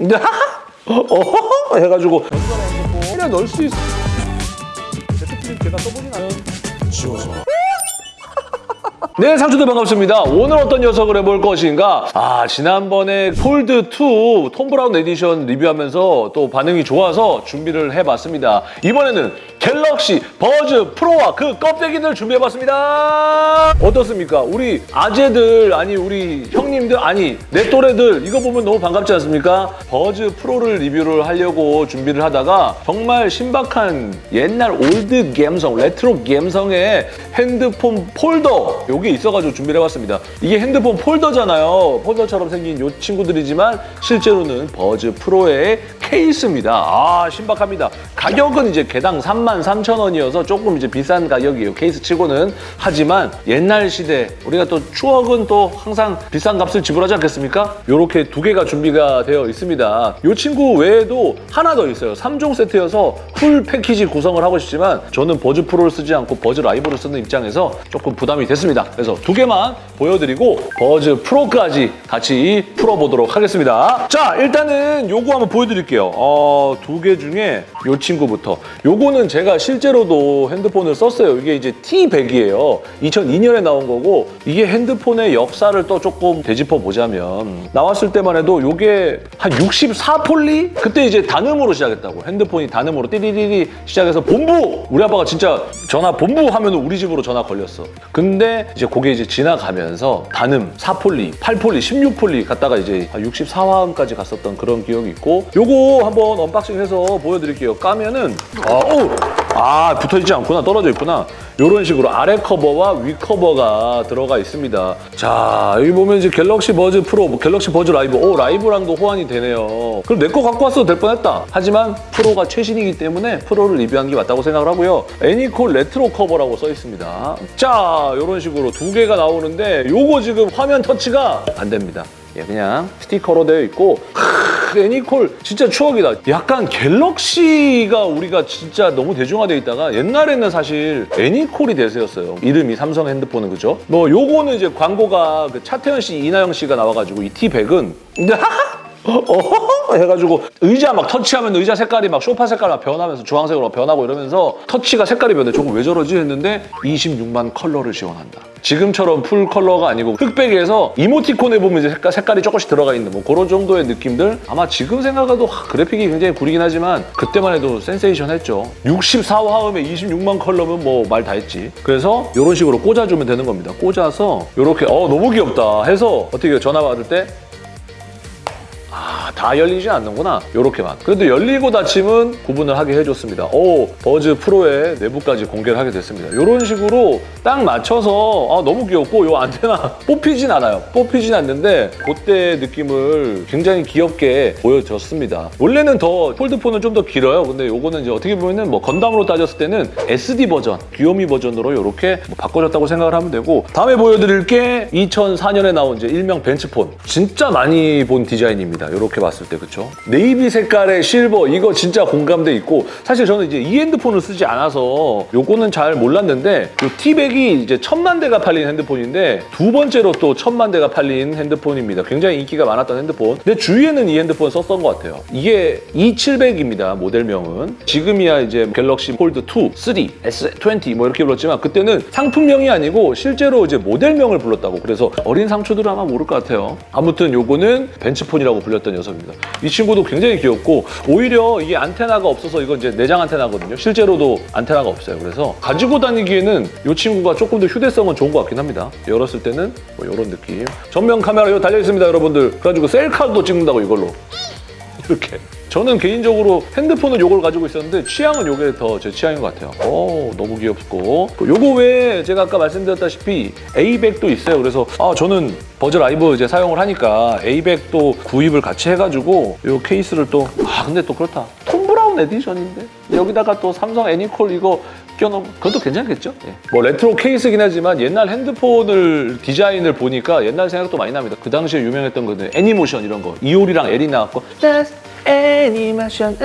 어 해가지고 그래 넣을 수 있어. 제트플립 제가 써보진 않아요. 지워져. 네, 상추들 반갑습니다. 오늘 어떤 녀석을 해볼 것인가? 아, 지난번에 폴드2 톰 브라운 에디션 리뷰하면서 또 반응이 좋아서 준비를 해봤습니다. 이번에는 갤럭시 버즈 프로와 그 껍데기들 준비해봤습니다. 어떻습니까? 우리 아재들, 아니 우리 형님들, 아니 내 또래들 이거 보면 너무 반갑지 않습니까? 버즈 프로를 리뷰를 하려고 준비를 하다가 정말 신박한 옛날 old 감성, 레트로 감성의 핸드폰 폴더 요게 있어가지고 준비를 해봤습니다. 이게 핸드폰 폴더잖아요. 폴더처럼 생긴 요 친구들이지만 실제로는 버즈 프로의 케이스입니다. 아 신박합니다. 가격은 이제 개당 33,000원이어서 조금 이제 비싼 가격이에요. 케이스 치고는. 하지만 옛날 시대 우리가 또 추억은 또 항상 비싼 값을 지불하지 않겠습니까? 이렇게 두 개가 준비가 되어 있습니다. 이 친구 외에도 하나 더 있어요. 3종 세트여서 full 패키지 구성을 하고 싶지만 저는 버즈 프로를 쓰지 않고 버즈 라이브를 쓰는 입장에서 조금 부담이 됐습니다. 그래서 두 개만 보여드리고 버즈 프로까지 같이 풀어보도록 하겠습니다. 자 일단은 요거 한번 보여드릴게요. 어, 두 개 중에 요 친구부터 요거는 제가 실제로도 핸드폰을 썼어요. 이게 이제 T100이에요. 2002년에 나온 거고 이게 핸드폰의 역사를 또 조금 되짚어 보자면 나왔을 때만 해도 요게 한 64폴리? 그때 이제 단음으로 시작했다고. 핸드폰이 단음으로 띠리리리 시작해서 본부! 우리 아빠가 진짜 전화 본부 하면 우리 집으로 전화 걸렸어. 근데 이제 그게 이제 지나가면서 단음 4폴리, 8폴리, 16폴리 갔다가 이제 64화음까지 갔었던 그런 기억이 있고 요거 한번 언박싱해서 보여드릴게요. 까면은 아, 오! 아 붙어있지 않구나. 떨어져 있구나. 이런 식으로 아래 커버와 위 커버가 들어가 있습니다. 자 여기 보면 이제 갤럭시 버즈 프로 뭐 갤럭시 버즈 라이브. 오 라이브랑도 호환이 되네요. 그럼 내 거 갖고 왔어도 될 뻔했다. 하지만 프로가 최신이기 때문에 프로를 리뷰한 게 맞다고 생각을 하고요. 애니콜 레트로 커버라고 써 있습니다. 자 이런 식으로 두 개가 나오는데 요거 지금 화면 터치가 안 됩니다. 예, 그냥 스티커로 되어 있고 크, 애니콜 진짜 추억이다. 약간 갤럭시가 우리가 진짜 너무 대중화되어 있다가 옛날에는 사실 애니콜이 대세였어요. 이름이 삼성 핸드폰은 그죠? 뭐 요거는 이제 광고가 그 차태현 씨, 이나영 씨가 나와가지고 이 T100은 어허허! 해가지고 의자 막 터치하면 의자 색깔이 막 소파 색깔 막 변하면서 주황색으로 변하고 이러면서 터치가 색깔이 변해. 조금 왜 저러지? 했는데 26만 컬러를 지원한다. 지금처럼 full 컬러가 아니고 흑백에서 이모티콘에 보면 이제 색깔, 색깔이 조금씩 들어가 있는 뭐 그런 정도의 느낌들? 아마 지금 생각해도 하, 그래픽이 굉장히 구리긴 하지만 그때만 해도 센세이션 했죠. 64화음에 26만 컬러면 뭐 말 다 했지. 그래서 이런 식으로 꽂아주면 되는 겁니다. 꽂아서 이렇게 어 너무 귀엽다 해서 어떻게 전화 받을 때 아, 다 열리지 않는구나. 이렇게만. 그래도 열리고 닫힘은 구분을 하게 해줬습니다. 오, 버즈 프로의 내부까지 공개를 하게 됐습니다. 이런 식으로 딱 맞춰서 아, 너무 귀엽고 이 안테나 뽑히진 않아요. 뽑히진 않는데 그때 느낌을 굉장히 귀엽게 보여줬습니다. 원래는 더 폴더폰은 좀 더 길어요. 근데 이거는 이제 어떻게 보면 은 뭐 건담으로 따졌을 때는 SD 버전, 귀요미 버전으로 이렇게 뭐 바꿔줬다고 생각을 하면 되고 다음에 보여드릴 게 2004년에 나온 이제 일명 벤츠폰. 진짜 많이 본 디자인입니다. 이렇게 봤을 때 그쵸? 네이비 색깔의 실버 이거 진짜 공감대 있고 사실 저는 이제 이 핸드폰을 쓰지 않아서 요거는 잘 몰랐는데 요 T100이 이제 천만 대가 팔린 핸드폰인데 두 번째로 또 천만 대가 팔린 핸드폰입니다. 굉장히 인기가 많았던 핸드폰. 근데 주위에는 이 핸드폰 썼던 것 같아요. 이게 E700입니다. 모델명은. 지금이야 이제 갤럭시 폴드 2, 3, S20 뭐 이렇게 불렀지만 그때는 상품명이 아니고 실제로 이제 모델명을 불렀다고 그래서 어린 상추들은 아마 모를 것 같아요. 아무튼 요거는 벤츠폰이라고 불렸던 녀석입니다. 이 친구도 굉장히 귀엽고 오히려 이게 안테나가 없어서 이건 이제 내장 안테나거든요. 실제로도 안테나가 없어요. 그래서 가지고 다니기에는 이 친구가 조금 더 휴대성은 좋은 것 같긴 합니다. 열었을 때는 뭐 이런 느낌. 전면 카메라 이거 달려 있습니다, 여러분들. 그래가지고 셀카도 찍는다고 이걸로. 이렇게. 저는 개인적으로 핸드폰은 이걸 가지고 있었는데 취향은 이게 더 제 취향인 것 같아요. 오, 너무 귀엽고. 요거 외에 제가 아까 말씀드렸다시피 A백도 있어요. 그래서 아 저는 버즈 라이브 이제 사용을 하니까 A백도 구입을 같이 해가지고 요 케이스를 또 아 근데 또 그렇다. 톰 브라운 edition인데 여기다가 또 삼성 애니콜 이거 껴놓으면 그것도 괜찮겠죠? 예. 뭐 레트로 케이스긴 하지만 옛날 핸드폰을 디자인을 보니까 옛날 생각도 많이 납니다. 그 당시에 유명했던 거는 애니모션 이런 거 이효리랑 에릭 나왔고 애니모션.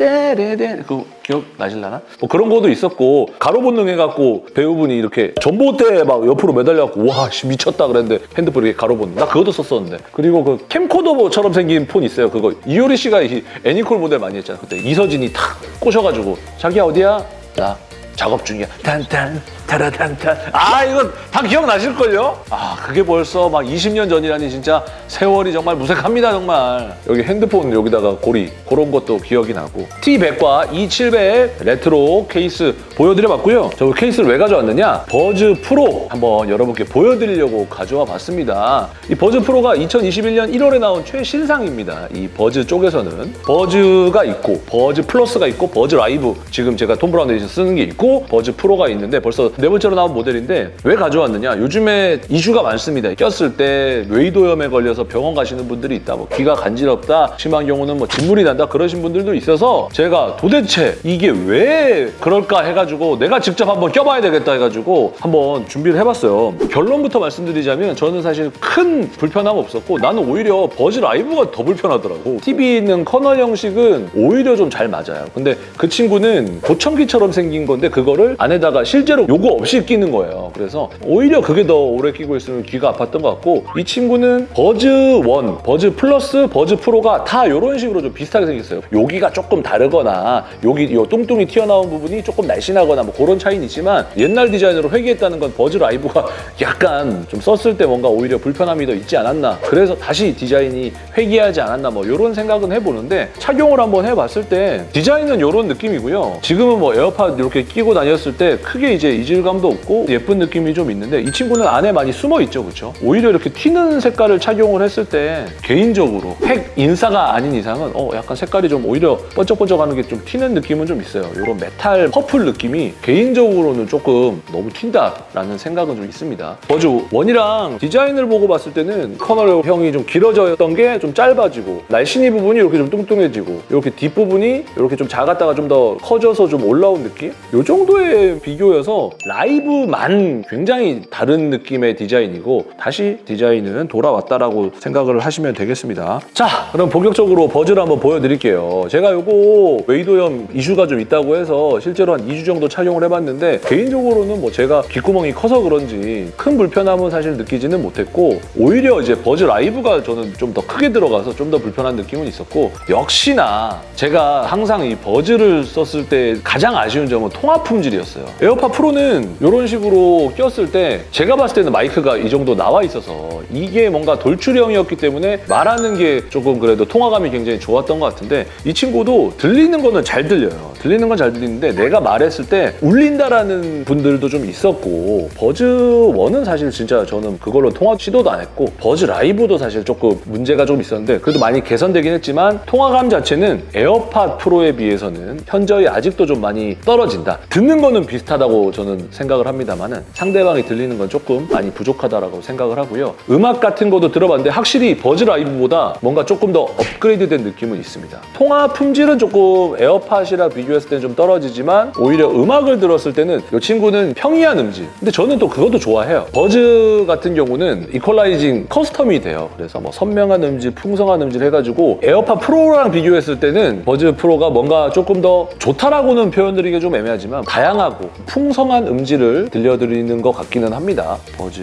떼레떼 그 기억 나실라나? 뭐 그런 거도 있었고 가로 본능 해갖고 배우분이 이렇게 전봇대 막 옆으로 매달려갖고 와 씨, 미쳤다. 그랬는데 핸드폰 이렇게 가로 본능 나 그것도 썼었는데. 그리고 그 캠코더처럼 생긴 폰 있어요 그거. 이효리 씨가 이 애니콜 모델 많이 했잖아. 그때 이서진이 탁 꼬셔가지고 자기야 어디야? 나 작업 중이야. 탄탄 타라탄탄 아 이거 다 기억나실걸요? 아 그게 벌써 막 20년 전이라니 진짜 세월이 정말 무색합니다 정말. 여기 핸드폰 여기다가 고리 그런 것도 기억이 나고. T100과 E700 retro 케이스 보여드려봤고요. 저 케이스를 왜 가져왔느냐? 버즈 프로 한번 여러분께 보여드리려고 가져와 봤습니다. 이 버즈 프로가 2021년 1월에 나온 최신상입니다. 이 버즈 쪽에서는 버즈가 있고 버즈 플러스가 있고 버즈 라이브. 지금 제가 톰 브라운 에디션 쓰는 게 있고 버즈 프로가 있는데 벌써 네 번째로 나온 모델인데 왜 가져왔느냐? 요즘에 이슈가 많습니다. 꼈을 때 외이도염에 걸려서 병원 가시는 분들이 있다. 뭐 귀가 간지럽다. 심한 경우는 뭐 진물이 난다. 그러신 분들도 있어서 제가 도대체 이게 왜 그럴까 해가지고 내가 직접 한번 껴봐야 되겠다 해가지고 한번 준비를 해봤어요. 결론부터 말씀드리자면 저는 사실 큰 불편함 없었고 나는 오히려 버즈 라이브가 더 불편하더라고. 팁 있는 canal 형식은 오히려 좀 잘 맞아요. 근데 그 친구는 보청기처럼 생긴 건데 그거를 안에다가 실제로 요거 없이 끼는 거예요. 그래서 오히려 그게 더 오래 끼고 있으면 귀가 아팠던 것 같고 이 친구는 버즈 1, 버즈 플러스, 버즈 프로가 다 이런 식으로 좀 비슷하게 생겼어요. 여기가 조금 다르거나 여기 요 뚱뚱이 튀어나온 부분이 조금 날씬하거나 뭐 그런 차이는 있지만 옛날 디자인으로 회귀했다는 건 버즈 라이브가 약간 좀 썼을 때 뭔가 오히려 불편함이 더 있지 않았나. 그래서 다시 디자인이 회귀하지 않았나 뭐 이런 생각은 해보는데 착용을 한번 해봤을 때 디자인은 이런 느낌이고요. 지금은 뭐 에어팟 이렇게 끼고 다녔을 때 크게 이제 이질 감도 없고 예쁜 느낌이 좀 있는데 이 친구는 안에 많이 숨어 있죠 그렇죠 오히려 이렇게 튀는 색깔을 착용을 했을 때 개인적으로 핵인싸가 아닌 이상은 어 약간 색깔이 좀 오히려 번쩍번쩍하는 게 좀 튀는 느낌은 좀 있어요. 이런 metal purple 느낌이 개인적으로는 조금 너무 튄다라는 생각은 좀 있습니다. 버즈 원이랑 디자인을 보고 봤을 때는 canal 형이 좀 길어졌던 게 좀 짧아지고 날씬이 부분이 이렇게 좀 뚱뚱해지고 이렇게 뒷부분이 이렇게 좀 작았다가 좀 더 커져서 좀 올라온 느낌? 이 정도의 비교여서 라이브만 굉장히 다른 느낌의 디자인이고 다시 디자인은 돌아왔다라고 생각을 하시면 되겠습니다. 자, 그럼 본격적으로 버즈를 한번 보여드릴게요. 제가 요거 외이도염 이슈가 좀 있다고 해서 실제로 한 2주 정도 착용을 해봤는데 개인적으로는 뭐 제가 귓구멍이 커서 그런지 큰 불편함은 사실 느끼지는 못했고 오히려 이제 버즈 라이브가 저는 좀 더 크게 들어가서 좀 더 불편한 느낌은 있었고 역시나 제가 항상 이 버즈를 썼을 때 가장 아쉬운 점은 통화 품질이었어요. 에어팟 프로는 이런 식으로 꼈을 때 제가 봤을 때는 마이크가 이 정도 나와 있어서 이게 뭔가 돌출형이었기 때문에 말하는 게 조금 그래도 통화감이 굉장히 좋았던 것 같은데 이 친구도 들리는 거는 잘 들려요. 들리는 건 잘 들리는데 내가 말했을 때 울린다라는 분들도 좀 있었고 버즈 1은 사실 진짜 저는 그걸로 통화 시도도 안 했고 버즈 라이브도 사실 조금 문제가 좀 있었는데 그래도 많이 개선되긴 했지만 통화감 자체는 에어팟 프로에 비해서는 현저히 아직도 좀 많이 떨어진다. 듣는 거는 비슷하다고 저는 생각을 합니다만은 상대방이 들리는 건 조금 많이 부족하다라고 생각을 하고요. 음악 같은 것도 들어봤는데 확실히 버즈 라이브보다 뭔가 조금 더 업그레이드된 느낌은 있습니다. 통화 품질은 조금 에어팟이랑 비교 했을 때는 좀 떨어지지만 오히려 음악을 들었을 때는 이 친구는 평이한 음질. 근데 저는 또 그것도 좋아해요. 버즈 같은 경우는 equalizing custom이 돼요. 그래서 뭐 선명한 음질, 풍성한 음질 해가지고 에어팟 프로랑 비교했을 때는 버즈 프로가 뭔가 조금 더 좋다라고는 표현드리기 좀 애매하지만 다양하고 풍성한 음질을 들려드리는 것 같기는 합니다. 버즈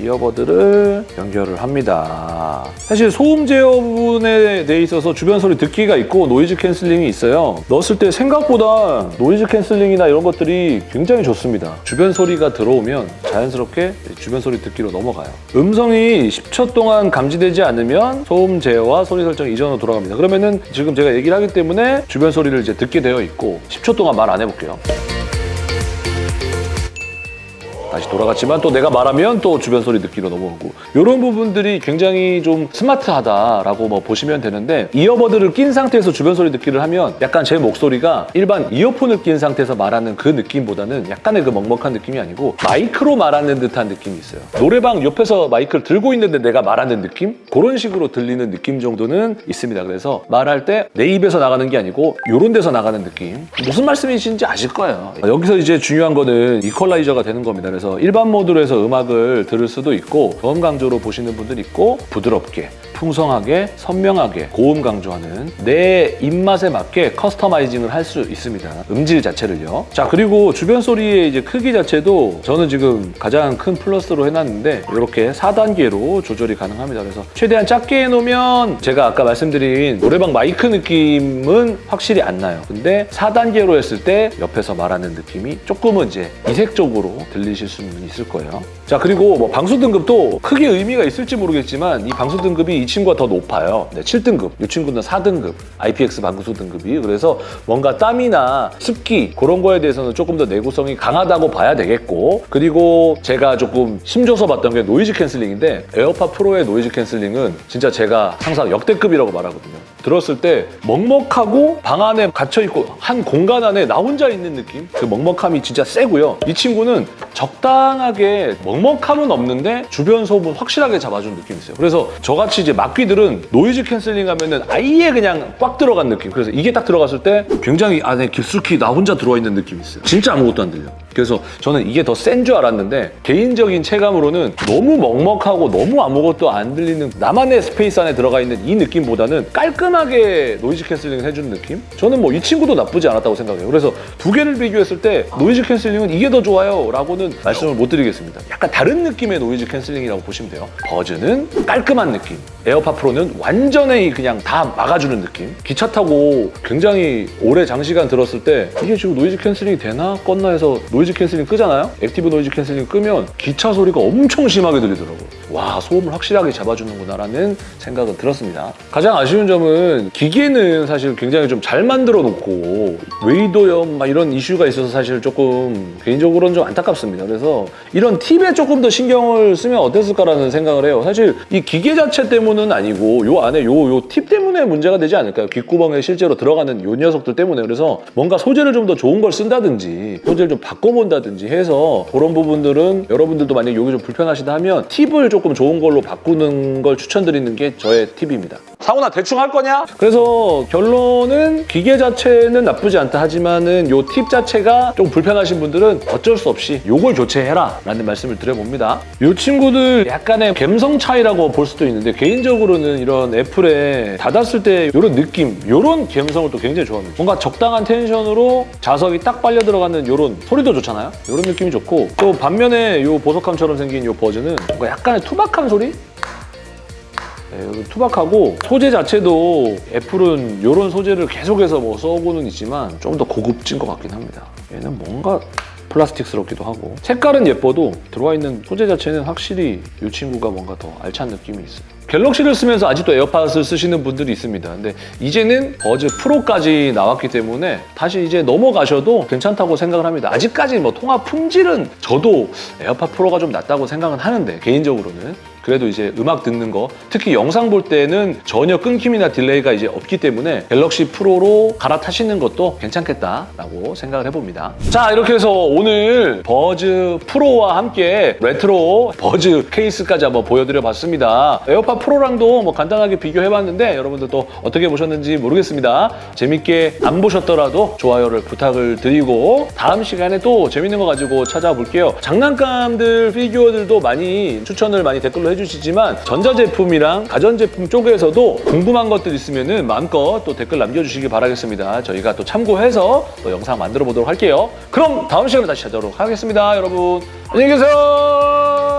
earbud를 연결을 합니다. 사실 소음 제어 부분에 대해 있어서 주변 소리 듣기가 있고 noise cancelling이 있어요. 넣었을 때 생각보다 noise cancelling이나 이런 것들이 굉장히 좋습니다. 주변 소리가 들어오면 자연스럽게 주변 소리 듣기로 넘어가요. 음성이 10초 동안 감지되지 않으면 소음 제어와 소리 설정 이전으로 돌아갑니다. 그러면은 지금 제가 얘기를 하기 때문에 주변 소리를 이제 듣게 되어 있고 10초 동안 말 안 해볼게요. 다시 돌아갔지만 또 내가 말하면 또 주변 소리 듣기로 넘어오고 이런 부분들이 굉장히 좀 스마트하다라고 뭐 보시면 되는데 이어버드를 낀 상태에서 주변 소리 듣기를 하면 약간 제 목소리가 일반 이어폰을 낀 상태에서 말하는 그 느낌보다는 약간의 그 먹먹한 느낌이 아니고 마이크로 말하는 듯한 느낌이 있어요. 노래방 옆에서 마이크를 들고 있는데 내가 말하는 느낌? 그런 식으로 들리는 느낌 정도는 있습니다. 그래서 말할 때 내 입에서 나가는 게 아니고 이런 데서 나가는 느낌. 무슨 말씀이신지 아실 거예요. 여기서 이제 중요한 거는 이퀄라이저가 되는 겁니다. 그래서 일반 모드로 해서 음악을 들을 수도 있고 저음 강조로 보시는 분들 있고 부드럽게 풍성하게 선명하게 고음 강조하는 내 입맛에 맞게 커스터마이징을 할 수 있습니다. 음질 자체를요. 자 그리고 주변 소리의 이제 크기 자체도 저는 지금 가장 큰 플러스로 해놨는데 이렇게 4단계로 조절이 가능합니다. 그래서 최대한 작게 해놓으면 제가 아까 말씀드린 노래방 마이크 느낌은 확실히 안 나요. 근데 4단계로 했을 때 옆에서 말하는 느낌이 조금은 이제 이색적으로 들리실 수는 있을 거예요. 자 그리고 뭐 방수 등급도 크게 의미가 있을지 모르겠지만 이 방수 등급이 이 친구가 더 높아요. 네, 7등급, 이 친구는 4등급 IPX 방수 등급이 그래서 뭔가 땀이나 습기 그런 거에 대해서는 조금 더 내구성이 강하다고 봐야 되겠고 그리고 제가 조금 힘줘서 봤던 게 noise cancelling인데 에어팟 프로의 noise cancelling은 진짜 제가 항상 역대급이라고 말하거든요. 들었을 때 먹먹하고 방 안에 갇혀 있고 한 공간 안에 나 혼자 있는 느낌? 그 먹먹함이 진짜 세고요. 이 친구는 적당하게 먹먹함은 없는데 주변 소음은 확실하게 잡아준 느낌이 있어요. 그래서 저같이 이제 막귀들은 noise cancelling 하면은 아예 그냥 꽉 들어간 느낌. 그래서 이게 딱 들어갔을 때 굉장히 안에 깊숙이 나 혼자 들어와 있는 느낌이 있어요. 진짜 아무것도 안 들려. 그래서 저는 이게 더 센 줄 알았는데 개인적인 체감으로는 너무 먹먹하고 너무 아무것도 안 들리는 나만의 스페이스 안에 들어가 있는 이 느낌보다는 깔끔하게 noise cancelling을 해주는 느낌? 저는 뭐 이 친구도 나쁘지 않았다고 생각해요. 그래서 두 개를 비교했을 때 noise cancelling은 이게 더 좋아요 라고는 말씀을 못 드리겠습니다. 약간 다른 느낌의 noise cancelling이라고 보시면 돼요. 버즈는 깔끔한 느낌, 에어팟 프로는 완전히 그냥 다 막아주는 느낌. 기차 타고 굉장히 오래 장시간 들었을 때 이게 지금 noise cancelling이 되나 껐나 해서 noise cancelling 끄잖아요? active noise cancelling 끄면 기차 소리가 엄청 심하게 들리더라고요. 와 소음을 확실하게 잡아주는구나라는 생각은 들었습니다. 가장 아쉬운 점은 기계는 사실 굉장히 좀 잘 만들어 놓고 웨이도염 막 이런 이슈가 있어서 사실 조금 개인적으로는 좀 안타깝습니다. 그래서 이런 팁에 조금 더 신경을 쓰면 어땠을까라는 생각을 해요. 사실 이 기계 자체 때문은 아니고 요 안에 요 요 팁 때문에 문제가 되지 않을까요? 귓구멍에 실제로 들어가는 요 녀석들 때문에 그래서 뭔가 소재를 좀 더 좋은 걸 쓴다든지 소재를 좀 바꿔본다든지 해서 그런 부분들은 여러분들도 만약에 여기 좀 불편하시다 하면 팁을 조금 좋은 걸로 바꾸는 걸 추천드리는 게 저의 팁입니다. 상훈아 대충 할 거냐? 그래서 결론은 기계 자체는 나쁘지 않다 하지만은 요 팁 자체가 좀 불편하신 분들은 어쩔 수 없이 요걸 교체해라 라는 말씀을 드려봅니다. 요 친구들 약간의 감성 차이라고 볼 수도 있는데 개인적으로는 이런 애플의 닫았을 때 요런 느낌, 요런 감성을 또 굉장히 좋아합니다. 뭔가 적당한 텐션으로 자석이 딱 빨려 들어가는 요런 소리도 좋잖아요. 요런 느낌이 좋고 또 반면에 요 보석함처럼 생긴 요 버즈는 뭔가 약간의 투박한 소리? 네, 투박하고 소재 자체도 애플은 이런 소재를 계속해서 뭐 쓰고는 있지만 좀 더 고급진 것 같긴 합니다. 얘는 뭔가 플라스틱스럽기도 하고 색깔은 예뻐도 들어와 있는 소재 자체는 확실히 이 친구가 뭔가 더 알찬 느낌이 있어요. 갤럭시를 쓰면서 아직도 에어팟을 쓰시는 분들이 있습니다. 근데 이제는 버즈 프로까지 나왔기 때문에 다시 이제 넘어가셔도 괜찮다고 생각을 합니다. 아직까지 뭐 통화 품질은 저도 에어팟 프로가 좀 낫다고 생각은 하는데 개인적으로는 그래도 이제 음악 듣는 거 특히 영상 볼 때는 전혀 끊김이나 delay가 이제 없기 때문에 갤럭시 프로로 갈아타시는 것도 괜찮겠다라고 생각을 해봅니다. 자 이렇게 해서 오늘 버즈 프로와 함께 레트로 버즈 케이스까지 한번 보여드려 봤습니다. 에어팟 프로랑도 뭐 간단하게 비교해봤는데 여러분들 또 어떻게 보셨는지 모르겠습니다. 재밌게 안 보셨더라도 좋아요를 부탁을 드리고 다음 시간에 또 재밌는 거 가지고 찾아뵐게요. 장난감들, 피규어들도 많이 추천을 많이 댓글로 해주시지만 전자제품이랑 가전제품 쪽에서도 궁금한 것들 있으면 마음껏 또 댓글 남겨주시기 바라겠습니다. 저희가 또 참고해서 또 영상 만들어 보도록 할게요. 그럼 다음 시간에 다시 찾아오도록 하겠습니다. 여러분 안녕히 계세요.